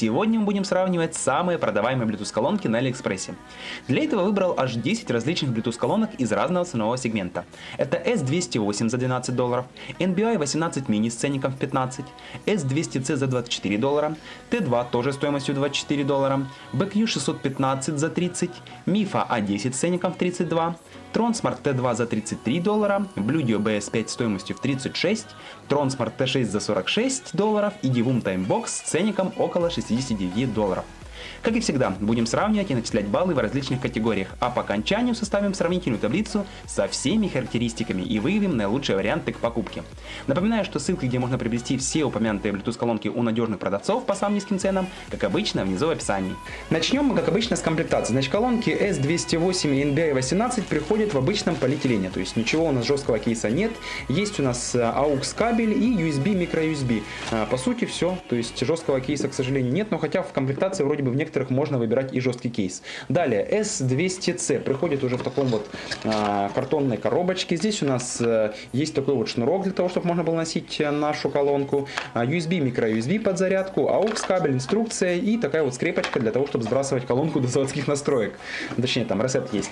Сегодня мы будем сравнивать самые продаваемые Bluetooth колонки на Алиэкспрессе. Для этого выбрал аж 10 различных Bluetooth колонок из разного ценового сегмента. Это S208 за 12 долларов, NBI 18 mini с ценником в 15, S200C за 24 доллара, T2 тоже стоимостью 24 доллара, BQ 615 за 30, MIFA A10 с ценником в 32, Tronsmart T2 за 33 доллара, Bluedio BS5 стоимостью в 36, Tronsmart T6 за 46 долларов и Divum Timebox с ценником около 69 долларов. Как и всегда, будем сравнивать и начислять баллы в различных категориях, а по окончанию составим сравнительную таблицу со всеми характеристиками и выявим наилучшие варианты к покупке. Напоминаю, что ссылки, где можно приобрести все упомянутые Bluetooth колонки у надежных продавцов по самым низким ценам, как обычно, внизу в описании. Начнем мы, как обычно, с комплектации. Значит, колонки S208 и NBI 18 приходят в обычном полиэтилене, то есть ничего у нас жесткого кейса нет. Есть у нас э, AUX кабель и USB, microUSB. А, по сути, все. То есть жесткого кейса, к сожалению, нет, но хотя в комплектации вроде бы в некоторых можно выбирать и жесткий кейс. Далее, S200C приходит уже в таком вот а, картонной коробочке. Здесь у нас а, есть такой вот шнурок для того, чтобы можно было носить э, нашу колонку. А, USB, micro-USB под зарядку, AUX кабель, инструкция и такая вот скрепочка для того, чтобы сбрасывать колонку до заводских настроек. Точнее, там ресет есть.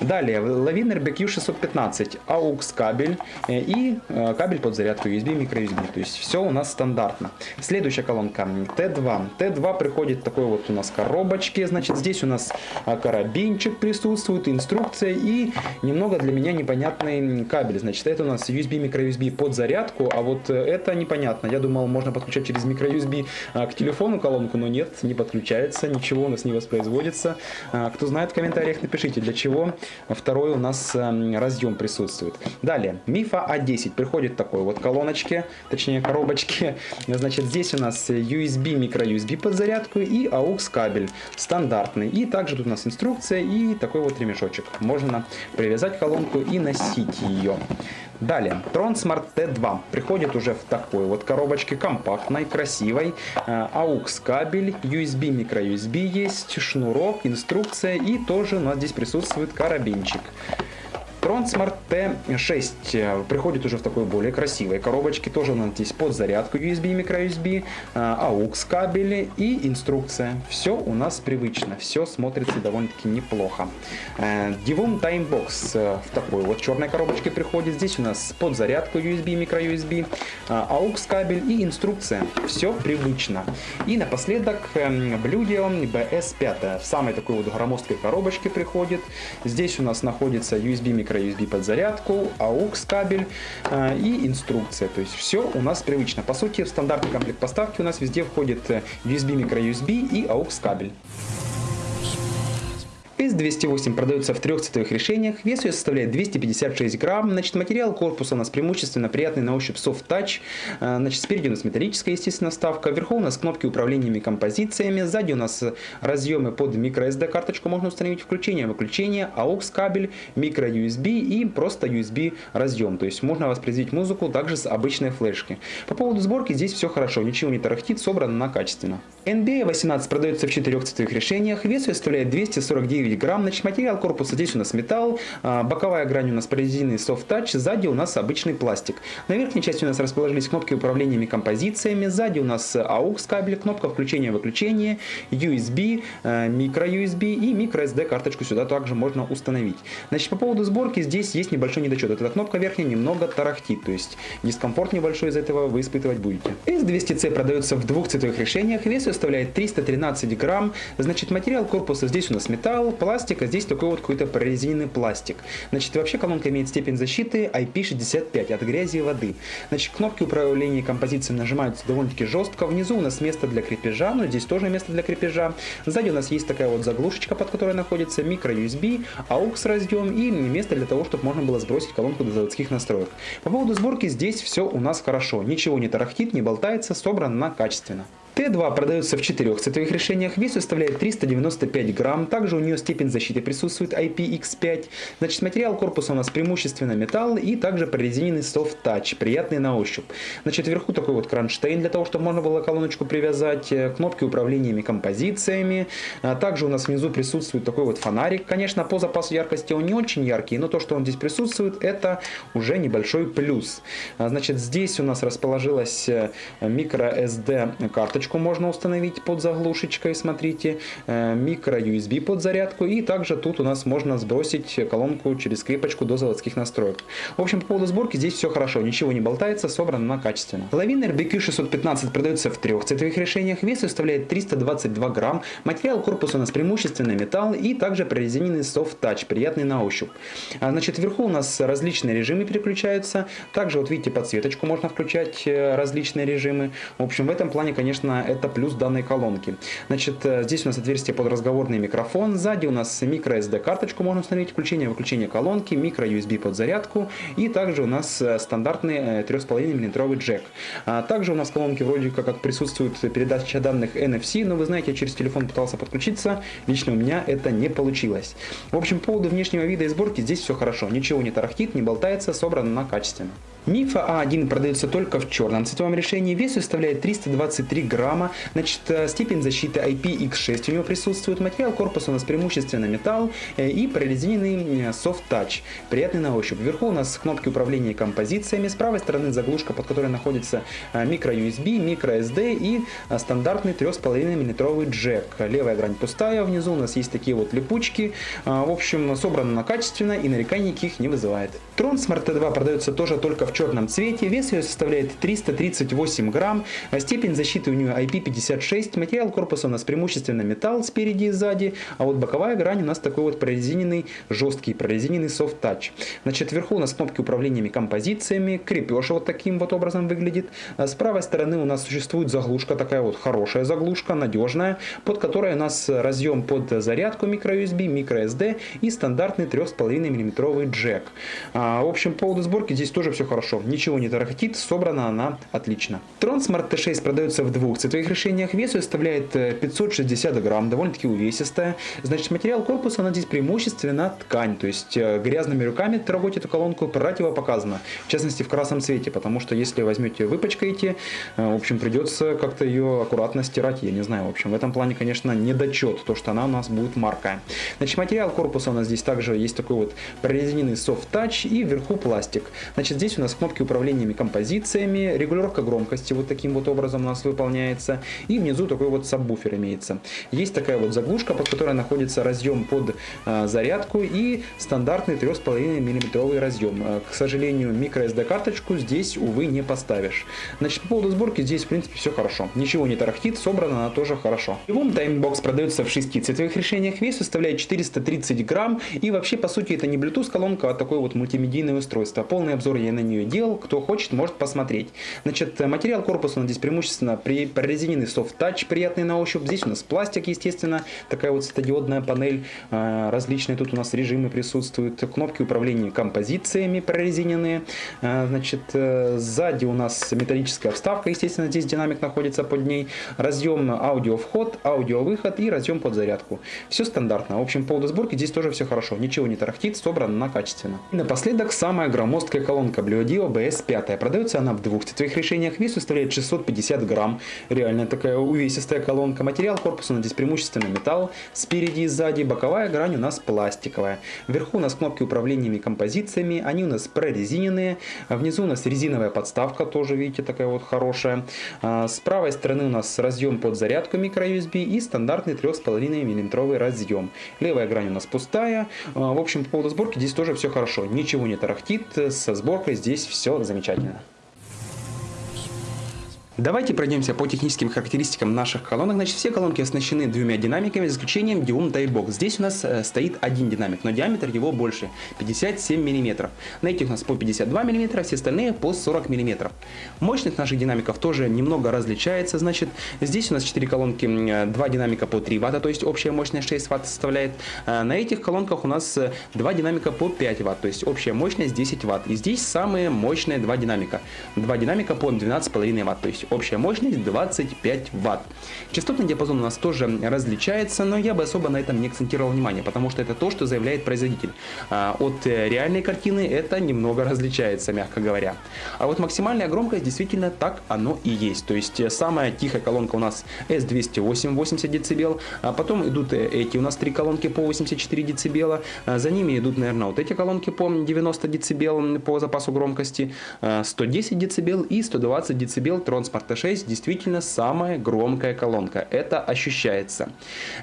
Далее, Laviner BQ615, AUX кабель э, и э, кабель под зарядку USB, micro-USB. То есть все у нас стандартно. Следующая колонка T2. T2 приходит такой вот у нас коробочке. Значит, здесь у нас а, карабинчик присутствует, инструкция и немного для меня непонятный кабель. Значит, это у нас USB, microUSB под зарядку, а вот это непонятно. Я думал, можно подключать через microUSB а, к телефону колонку, но нет, не подключается, ничего у нас не воспроизводится. А, кто знает, в комментариях напишите, для чего второй у нас разъем присутствует. Далее, MIFA A10 приходит такой вот колоночке, точнее коробочке. Значит, здесь у нас USB, microUSB под зарядку и AUX кабель стандартный. И также тут у нас инструкция и такой вот ремешочек. Можно привязать колонку и носить ее. Далее, Tron Smart T2 приходит уже в такой вот коробочке, компактной, красивой. AUX кабель, USB, microUSB есть, шнурок, инструкция и тоже у нас здесь присутствует карабинчик. Tronsmart T6 э, приходит уже в такой более красивой коробочке. Тоже у нас здесь под зарядку USB, microUSB, AUX кабели и инструкция. Все у нас привычно, все смотрится довольно-таки неплохо. Э, Divum Timebox э, в такой вот черной коробочке приходит. Здесь у нас под зарядку USB, microUSB, AUX кабель и инструкция. Все привычно. И напоследок Bluedio BS5 в самой такой вот громоздкой коробочке приходит. Здесь у нас находится USB, USB под зарядку, AUX кабель э, и инструкция. То есть все у нас привычно. По сути, в стандартный комплект поставки у нас везде входит э, USB, microUSB и AUX кабель. S208 продается в трех цветовых решениях, вес ее составляет 256 грамм, значит, материал корпуса у нас преимущественно приятный на ощупь. Soft touch, э, значит, спереди у нас металлическая, естественно, вставка, вверху у нас кнопки управления композициями, сзади у нас разъемы под microSD карточку, можно установить включение, выключение, AUX кабель, microUSB и просто USB разъем, то есть можно воспроизвести музыку также с обычной флешки. По поводу сборки здесь все хорошо, ничего не тарахтит, собрано на качественно. NBA 18 продается в четырех цветовых решениях, вес ее составляет 249 9 грамм. Значит, материал корпуса здесь у нас металл, а, боковая грань у нас прорезиненный soft touch, сзади у нас обычный пластик. На верхней части у нас расположились кнопки управления композициями, сзади у нас AUX кабель, кнопка включения-выключения, USB, micro-USB и microSD карточку сюда также можно установить. Значит, по поводу сборки здесь есть небольшой недочет. Эта кнопка верхняя немного тарахтит, то есть дискомфорт небольшой из этого вы испытывать будете. S200C продается в двух цветовых решениях, вес составляет 313 грамм, значит материал корпуса здесь у нас металл, пластика, здесь такой вот какой-то прорезиненный пластик. Значит, вообще колонка имеет степень защиты IP65 от грязи и воды. Значит, кнопки управления композицией нажимаются довольно-таки жестко. Внизу у нас место для крепежа, но здесь тоже место для крепежа. Сзади у нас есть такая вот заглушечка, под которой находится микро-USB, AUX разъем и место для того, чтобы можно было сбросить колонку до заводских настроек. По поводу сборки здесь все у нас хорошо. Ничего не тарахтит, не болтается, собрано качественно. Т2 продается в четырех цветовых решениях, вес составляет 395 грамм, также у нее степень защиты присутствует IPX5. Значит, материал корпуса у нас преимущественно металл и также прорезиненный soft touch, приятный на ощупь. Значит, вверху такой вот кронштейн для того, чтобы можно было колоночку привязать, э, кнопки управления композициями. А также у нас внизу присутствует такой вот фонарик. Конечно, по запасу яркости он не очень яркий, но то, что он здесь присутствует, это уже небольшой плюс. А, значит, здесь у нас расположилась э, microSD карточка SD-карточку можно установить под заглушечкой, смотрите, микро-USB под зарядку, и также тут у нас можно сбросить колонку через скрипочку до заводских настроек. В общем, по поводу сборки здесь все хорошо, ничего не болтается, собрано на качественно. Лавин RBQ 615 продается в трех цветовых решениях, вес составляет 322 грамм, материал корпуса у нас преимущественно металл и также прорезиненный soft touch, приятный на ощупь. А, значит, вверху у нас различные режимы переключаются, также вот видите подсветочку можно включать, э, различные режимы. В общем, в этом плане, конечно, это плюс данной колонки. Значит, э, здесь у нас отверстие под разговорный микрофон, сзади у нас микро SD карточку можно установить, включение-выключение колонки, микро USB под зарядку и также у нас э, стандартный 3,5 мм джек. А также у нас в колонке вроде как присутствует передача данных NFC, но вы знаете, я через телефон пытался подключиться, лично у меня это не получилось. В общем, по поводу внешнего вида и сборки здесь все хорошо, ничего не тарахтит, не болтается, собрано на качественно. Мифа А1 продается только в черном цветовом решении, вес составляет 323 грамма, значит, э, степень защиты IPX6 у него присутствует, материал корпуса у нас преимущественно металл э, и прорезиненный э, soft touch, приятный на ощупь. Вверху у нас кнопки управления композициями, с правой стороны заглушка, под которой находится микро USB, микро SD и стандартный 3,5 мм джек. Левая грань пустая, внизу у нас есть такие вот липучки, в общем, собрано качественно и нареканий никаких не вызывает. Tron Smart T2 продается тоже только в черном цвете, вес ее составляет 338 грамм, а степень защиты у нее IP56, материал корпуса у нас преимущественно металл спереди и сзади, а вот боковая грань у нас такой вот прорезиненный, жесткий прорезиненный soft touch. Значит, вверху у нас кнопки управления композициями, крепеж вот таким вот образом выглядит. А с правой стороны у нас существует заглушка, такая вот хорошая заглушка, надежная, под которой у нас разъем под зарядку microUSB, microSD и стандартный 3,5 мм джек. А, в общем, по поводу сборки здесь тоже все хорошо ничего не тарахтит, собрана она отлично. Tron Smart T6 продается в двух цветовых решениях, вес составляет 560 э, грамм, довольно-таки увесистая. Значит, материал корпуса, она здесь преимущественно ткань, то есть э, грязными руками трогать эту колонку противопоказано, в частности в красном цвете, потому что если возьмете, выпачкаете, э, в общем, придется как-то ее аккуратно стирать, я не знаю, в общем, в этом плане, конечно, недочет, то, что она у нас будет маркая. Значит, материал корпуса у нас здесь также есть такой вот прорезиненный soft touch и вверху пластик. Значит, здесь у нас кнопки управлениями композициями, регулировка громкости вот таким вот образом у нас выполняется, и внизу такой вот сабвуфер имеется. Есть такая вот заглушка, под которой находится разъем под э, зарядку и стандартный 3,5 мм разъем. Э, к сожалению, microSD карточку здесь, увы, не поставишь. Значит, по поводу сборки здесь, в принципе, все хорошо. Ничего не тарахтит, собрано она тоже хорошо. Любом таймбокс продается в 6 цветовых решениях, вес составляет 430 грамм, и вообще, по сути, это не Bluetooth колонка, а такое вот мультимедийное устройство. Полный обзор я на нее делал, кто хочет, может посмотреть. Значит, материал корпуса у нас здесь преимущественно при прорезиненный soft touch, приятный на ощупь. Здесь у нас пластик, естественно, такая вот светодиодная панель, а, различные тут у нас режимы присутствуют, кнопки управления композициями прорезиненные. А, значит, э, сзади у нас металлическая вставка, естественно, здесь динамик находится под ней, разъем аудио вход, аудио выход и разъем под зарядку. Все стандартно. В общем, по поводу сборки здесь тоже все хорошо, ничего не тарахтит, собрано на качественно. И напоследок самая громоздкая колонка Blue Dio BS S5. Продается она в двух цветовых решениях. Вес составляет 650 грамм. Реально такая увесистая колонка. Материал корпуса у нас здесь преимущественно металл. Спереди и сзади. Боковая грань у нас пластиковая. Вверху у нас кнопки управления композициями. Они у нас прорезиненные. Внизу у нас резиновая подставка. Тоже, видите, такая вот хорошая. А, с правой стороны у нас разъем под зарядку microUSB и стандартный 3,5 мм разъем. Левая грань у нас пустая. А, в общем, по поводу сборки здесь тоже все хорошо. Ничего не тарахтит. Со сборкой здесь все замечательно. Давайте пройдемся по техническим характеристикам наших колонок. Значит, все колонки оснащены двумя динамиками, за исключением Dium Typebox. Здесь у нас э, стоит один динамик, но диаметр его больше, 57 мм. На этих у нас по 52 мм, все остальные по 40 мм. Мощность наших динамиков тоже немного различается. Значит, здесь у нас 4 колонки, 2 динамика по 3 Вт, то есть общая мощность 6 Вт составляет. Э, на этих колонках у нас 2 э, динамика по 5 Вт, то есть общая мощность 10 Вт. И здесь самые мощные 2 динамика. 2 динамика по 12,5 Вт, то есть общая мощность 25 ватт Частотный диапазон у нас тоже различается, но я бы особо на этом не акцентировал внимание, потому что это то, что заявляет производитель. А, от э, реальной картины это немного различается, мягко говоря. А вот максимальная громкость действительно так оно и есть. То есть э, самая тихая колонка у нас S208 80 дБ, а потом идут э, эти у нас три колонки по 84 дБ, а за ними идут, наверное, вот эти колонки по 90 дБ по запасу громкости, а, 110 дБ и 120 дБ тронс F-Arta6 действительно самая громкая колонка. Это ощущается.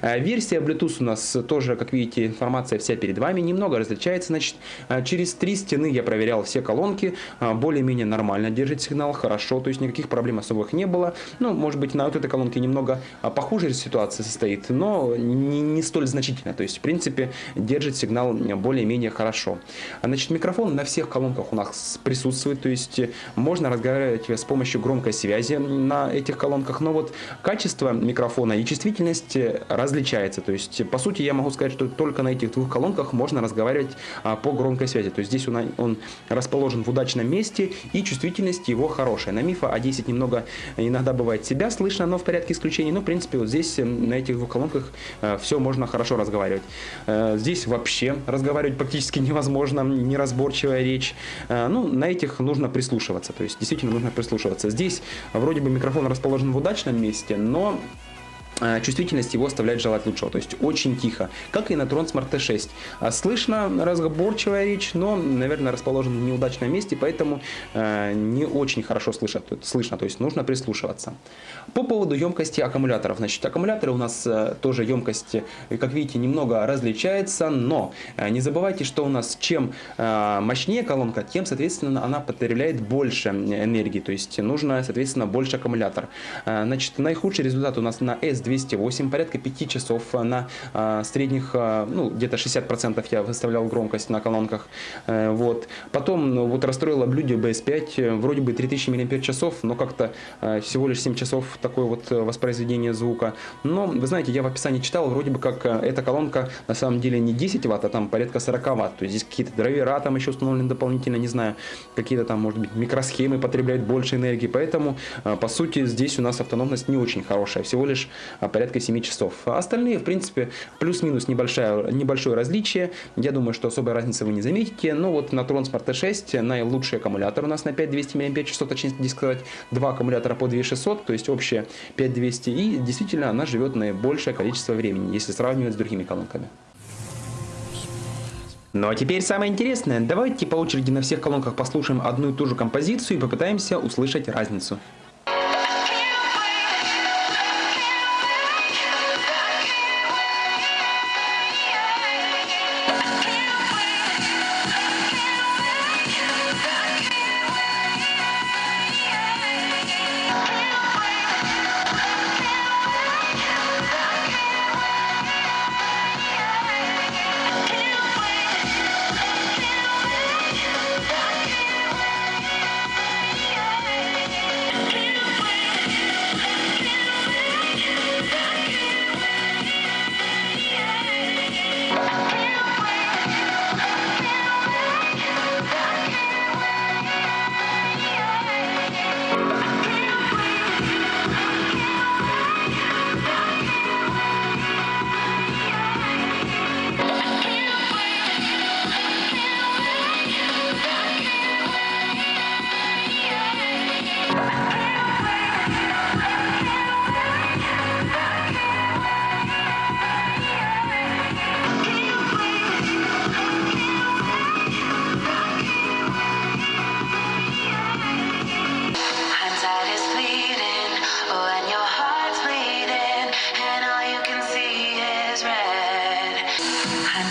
Э, версия Bluetooth у нас тоже, как видите, информация вся перед вами. Немного различается. Значит, э, через три стены я проверял все колонки. Э, более-менее нормально держит сигнал, хорошо. То есть никаких проблем особых не было. Ну, может быть, на вот этой колонке немного а, похуже ситуация состоит, но не, не столь значительно. То есть, в принципе, держит сигнал более-менее хорошо. А, значит, микрофон на всех колонках у нас присутствует. То есть можно разговаривать с помощью громкой связи на этих колонках. Но вот качество микрофона и чувствительность различается. То есть, по сути, я могу сказать, что только на этих двух колонках можно разговаривать а, по громкой связи. То есть, здесь он, он расположен в удачном месте и чувствительность его хорошая. На Мифа А10 немного иногда бывает себя слышно, но в порядке исключений. Но, в принципе, вот здесь на этих двух колонках э, все можно хорошо разговаривать. Э, здесь вообще разговаривать практически невозможно, неразборчивая речь. Э, ну, на этих нужно прислушиваться. То есть, действительно нужно прислушиваться. Здесь вроде бы микрофон расположен в удачном месте, но чувствительность его оставляет желать лучшего, то есть очень тихо, как и на Tron Smart T6. А слышно разговорчивая речь, но, наверное, расположен в неудачном месте, поэтому э, не очень хорошо слышно, слышно, то есть нужно прислушиваться. По поводу емкости аккумуляторов, значит, аккумуляторы у нас э, тоже емкость, как видите, немного различается, но э, не забывайте, что у нас чем э, мощнее колонка, тем, соответственно, она потребляет больше энергии, то есть нужно, соответственно, больше аккумулятор. Э, значит, наихудший результат у нас на S 208, порядка 5 часов на а, средних, а, ну, где-то 60% я выставлял громкость на колонках. Э, вот. Потом ну, вот расстроило блюде BS5, э, вроде бы 3000 мАч, но как-то э, всего лишь 7 часов такое вот воспроизведение звука. Но, вы знаете, я в описании читал, вроде бы как эта колонка на самом деле не 10 Вт, а там порядка 40 Вт. То есть здесь какие-то драйвера там еще установлены дополнительно, не знаю, какие-то там, может быть, микросхемы потребляют больше энергии. Поэтому, по сути, здесь у нас автономность не очень хорошая. Всего лишь порядка 7 часов. А остальные, в принципе, плюс-минус небольшое, небольшое различие. Я думаю, что особой разницы вы не заметите. Но вот на Tron Smart T6 наилучший аккумулятор у нас на 5200 мАч, точнее сказать, два аккумулятора по 2600, то есть общее 5200. И действительно она живет наибольшее количество времени, если сравнивать с другими колонками. Ну а теперь самое интересное. Давайте по очереди на всех колонках послушаем одну и ту же композицию и попытаемся услышать разницу.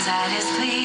satisfied.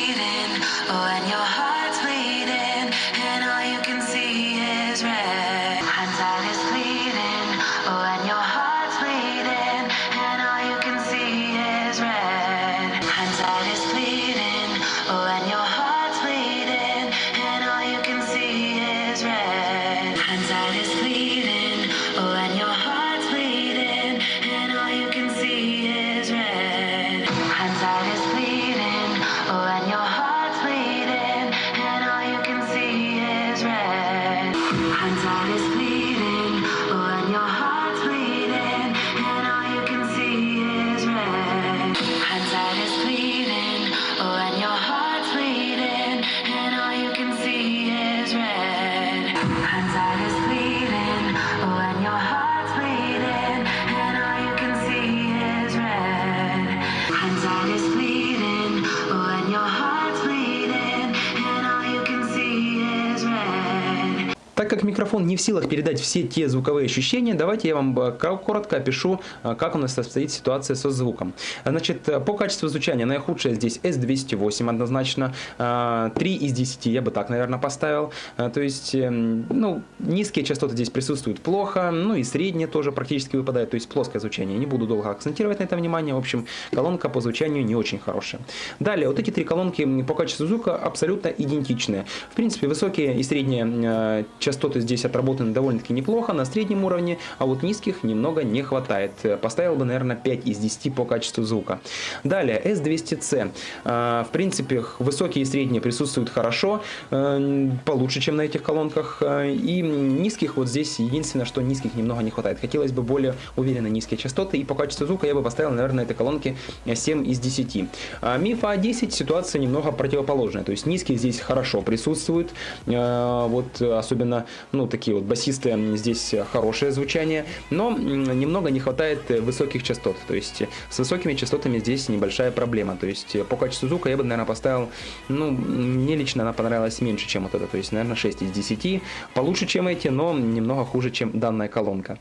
Как микрофон не в силах передать все те звуковые ощущения, давайте я вам э, коротко опишу, э, как у нас обстоит ситуация со звуком. Значит, э, по качеству звучания наихудшее здесь S208 однозначно, 3 из 10 я бы так, наверное, поставил. То есть, эм, ну, низкие частоты здесь присутствуют плохо, ну и средние тоже практически выпадают, то есть плоское звучание. Не буду долго акцентировать на это внимание, в общем, колонка по звучанию не очень хорошая. Далее, вот эти три колонки по качеству звука абсолютно идентичные. В принципе, высокие и средние частоты здесь отработаны довольно-таки неплохо, на среднем уровне, а вот низких немного не хватает. Поставил бы, наверное, 5 из 10 по качеству звука. Далее, S200C. А, в принципе, высокие и средние присутствуют хорошо, э, получше, чем на этих колонках. А, и низких вот здесь единственное, что низких немного не хватает. Хотелось бы более уверенно низкие частоты. И по качеству звука я бы поставил, наверное, этой колонке 7 из 10. А MIFA 10 ситуация немного противоположная. То есть низкие здесь хорошо присутствуют. Вот особенно, ну, такие вот басисты здесь хорошее звучание. Но немного не хватает высоких частот. То есть с высокими частотами здесь небольшая проблема. То есть по качеству звука я бы, наверное, поставил, ну, мне лично она понравилась меньше, чем вот это. То есть, наверное, 6 из 10. Получше, чем эти, но немного хуже, чем данная колонка.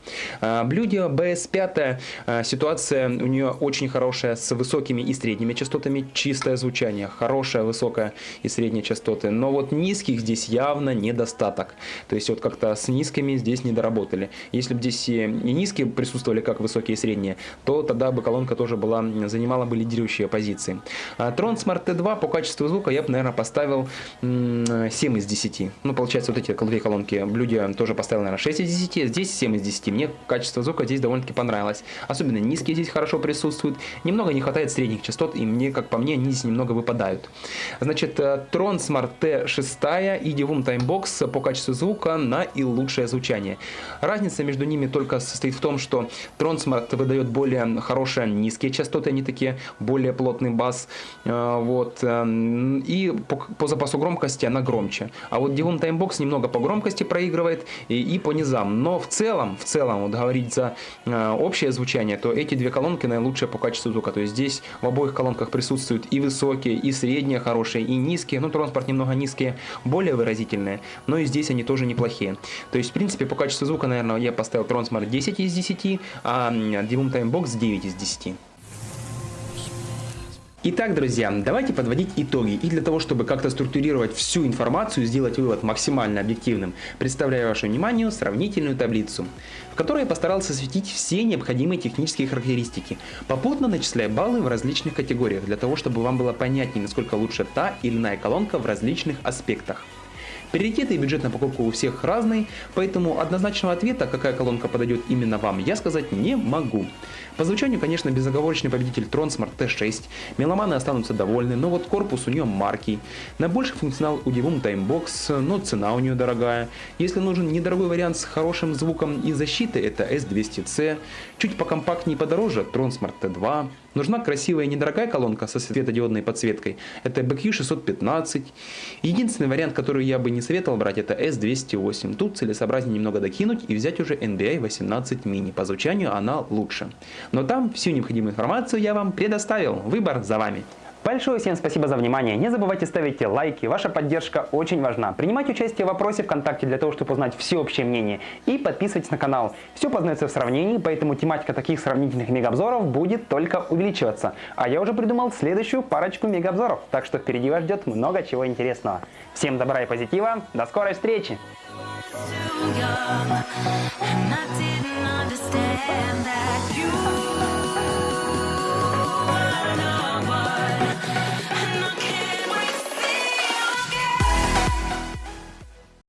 Блюдо BS5, а, ситуация у нее очень хорошая с высокими и средними частотами. Чистое звучание, хорошая, высокая и средние частоты. Но вот низких здесь явно недостаток. То есть вот как-то с низкими здесь не доработали. Если бы здесь и низкие присутствовали, как высокие и средние, то тогда бы колонка тоже была, занимала бы лидирующие позиции. А Tron Smart T2 по качеству звука я бы, наверное, поставил 7 из 10. Ну, получается, вот эти две колонки Блюде тоже поставил, наверное, 6 из 10. Здесь 7 из 10. Мне качество звука здесь довольно-таки понравилось. Особенно низкие здесь хорошо присутствуют. Немного не хватает средних частот, и мне, как по мне, они здесь немного выпадают. Значит, э, Tron Smart T6 и Divum Timebox по качеству звука на и лучшее звучание. Разница между ними только состоит в том, что Tronsmart выдает более хорошие низкие частоты, они такие более плотный бас, э, вот, э, и по, по запасу громкости она громче. А вот Divum Timebox немного по громкости проигрывает и, и по низам, но в целом, в целом, вот говорить за э, общее звучание, то эти две колонки наилучшие по качеству звука, то есть здесь в обоих колонках присутствуют и высокие, и средние хорошие, и низкие, ну транспорт немного низкие, более выразительные, но и здесь они тоже неплохие. То есть, в принципе, по качеству звука, наверное, я поставил Tronsmart 10 из 10, а Divum Time Box 9 из 10. Итак, друзья, давайте подводить итоги. И для того, чтобы как-то структурировать всю информацию, сделать вывод максимально объективным, представляю вашему вниманию сравнительную таблицу, в которой я постарался осветить все необходимые технические характеристики, попутно начисляя баллы в различных категориях, для того, чтобы вам было понятнее, насколько лучше та или иная колонка в различных аспектах. Приоритеты и бюджет на покупку у всех разный, поэтому однозначного ответа, какая колонка подойдет именно вам, я сказать не могу. По звучанию, конечно, безоговорочный победитель Tronsmart T6, меломаны останутся довольны, но вот корпус у нее маркий. На больший функционал у Divum Timebox, но цена у нее дорогая. Если нужен недорогой вариант с хорошим звуком и защитой, это S200C. Чуть покомпактнее и подороже Tronsmart T2. Нужна красивая недорогая колонка со светодиодной подсветкой. Это BQ615. Единственный вариант, который я бы не советовал брать, это S208. Тут целесообразнее немного докинуть и взять уже NBI 18 mini. По звучанию она лучше. Но там всю необходимую информацию я вам предоставил. Выбор за вами. Большое всем спасибо за внимание. Не забывайте ставить лайки, ваша поддержка очень важна. Принимайте участие в вопросе ВКонтакте для того, чтобы узнать всеобщее мнение. И подписывайтесь на канал. Все познается в сравнении, поэтому тематика таких сравнительных мегаобзоров будет только увеличиваться. А я уже придумал следующую парочку мегаобзоров, так что впереди вас ждет много чего интересного. Всем добра и позитива, до скорой встречи! understand that you